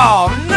Oh,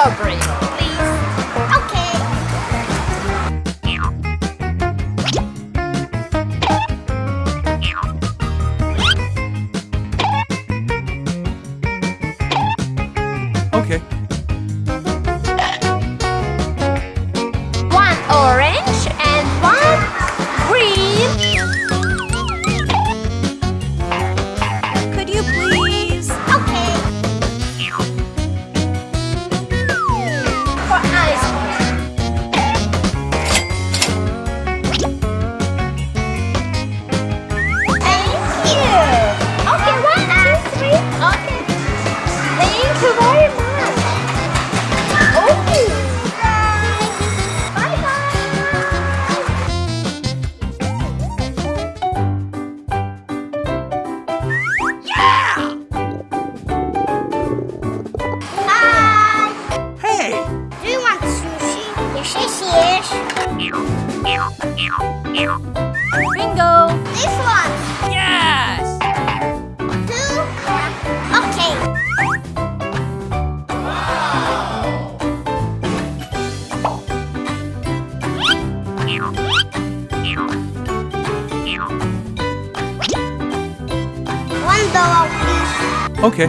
recovery. Bingo! This one! Yes! Two. Okay. Wow. One dollar, please. Okay.